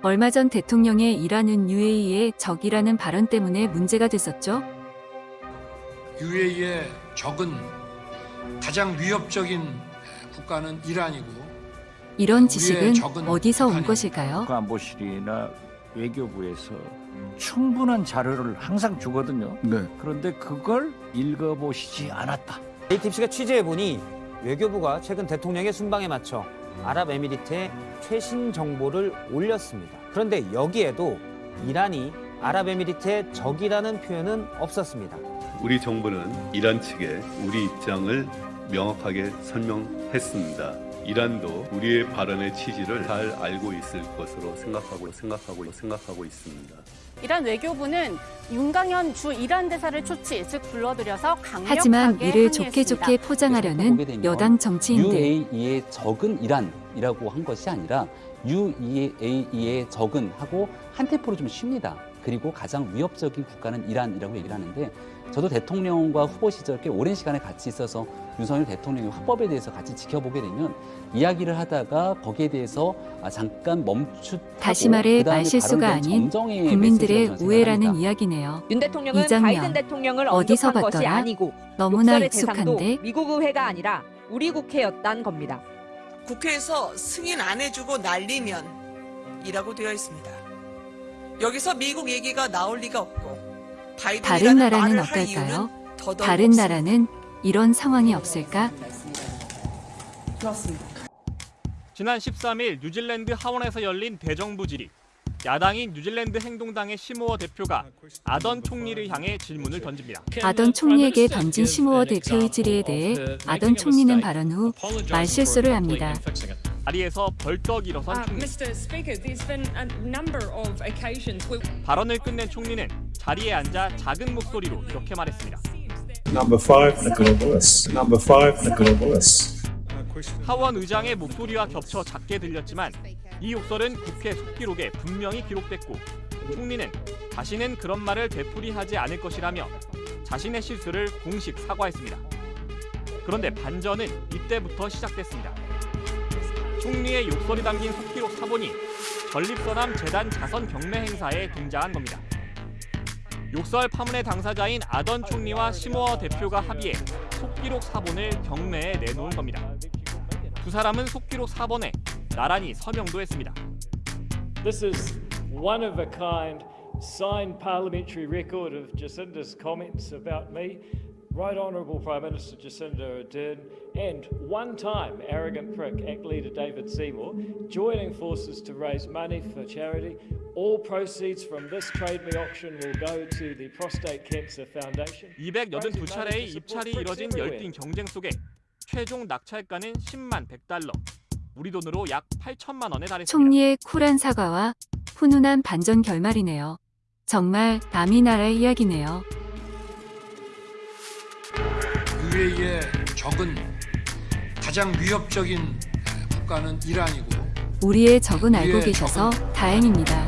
얼마 전 대통령의 이란은 UAE의 적이라는 발언 때문에 문제가 됐었죠. UAE의 적은 가장 위협적인 국가는 이란이고 이런 지식은 어디서 온 북한입니다. 것일까요? 국가안보실이나 외교부에서 충분한 자료를 항상 주거든요. 네. 그런데 그걸 읽어보시지 않았다. ATPC가 취재해보니 외교부가 최근 대통령의 순방에 맞춰 아랍에미리트에 최신 정보를 올렸습니다. 그런데 여기에도 이란이 아랍에미리트의 적이라는 표현은 없었습니다. 우리 정부는 이란 측에 우리 입장을 명확하게 설명했습니다. 이란도 우리의 발언의 취지를 잘 알고 있을 것으로 생각하고 생각하고 생각하고 있습니다. 이란 외교부는 윤강현 주 이란 대사를 초치, 즉 불러들여서 강력하게 하지만 이를 좋게 항의했습니다. 좋게 포장하려는 여당 정치인들. UAE의 적은 이란이라고 한 것이 아니라 UAE의 적은 하고 한 템포로 좀 쉽니다. 그리고 가장 위협적인 국가는 이란이라고 얘기를 하는데 저도 대통령과 후보 시절 꽤 오랜 시간에 같이 있어서 윤석열 대통령의 화법에 대해서 같이 지켜보게 되면 이야기를 하다가 거기에 대해서 아, 잠깐 멈추 다시 말해 말실수가 아닌 국민들의 우애라는 이야기네요. 윤 대통령은 바이든 대통령을 어디서 봤더라? 아니고 너무나 익숙한데 미국 의회가 아니라 우리 국회였단 겁니다. 국회에서 승인 안 해주고 날리면 이라고 되어 있습니다. 여기서 미국 얘기가 나올 리가 없고 다른 나라는 어떨까요? 다른. 나라는 이런 상황이 없을까? 지난 13일 뉴질랜드 하원에서 열린 대정부 질의. 야당인 뉴질랜드 행동당의 시모어 대표가 아던 총리를 향해 질문을 던집니다. 아던 총리에게 던진 시모어 대표의 질의에 대해 아던 총리는 발언 후 말실수를 합니다. 자리에서 벌떡 일어선 총리. 발언을 끝낸 총리는 자리에 앉아 작은 목소리로 이렇게 말했습니다. Number five, the globalists. Number five, the globalists. 하원 의장의 목소리와 겹쳐 작게 들렸지만 이 욕설은 국회 속기록에 분명히 기록됐고 총리는 자신은 그런 말을 되풀이하지 않을 것이라며 자신의 실수를 공식 사과했습니다. 그런데 반전은 이때부터 시작됐습니다. 총리의 욕설이 담긴 속기록 사본이 전립선암 재단 자선 경매 행사에 등장한 겁니다. 욕설 파문의 당사자인 아던 총리와 시모어 대표가 합의해 속기록 사본을 경매에 내놓은 겁니다. 두 사람은 속기록 사본에 나란히 서명도 했습니다. This is one of a kind signed parliamentary record of Jacinda's comments about me. Right Honourable Prime Minister Jacinda Ardern and one-time arrogant prick ACT leader David Seymour joining forces to raise money for charity. All proceeds from this trade me auction will go to the Prostate Cancer Foundation. 282차례의 입찰이 이뤄진 열띤 경쟁 속에 최종 낙찰가는 10만 100달러, 우리 돈으로 약 8천만 원에 달했습니다. 총리의 쿨한 사과와 훈훈한 반전 결말이네요. 정말 남이 나라의 이야기네요. UAE의 적은 가장 위협적인 국가는 이란이고 우리의 적은 알고 계셔서 다행입니다.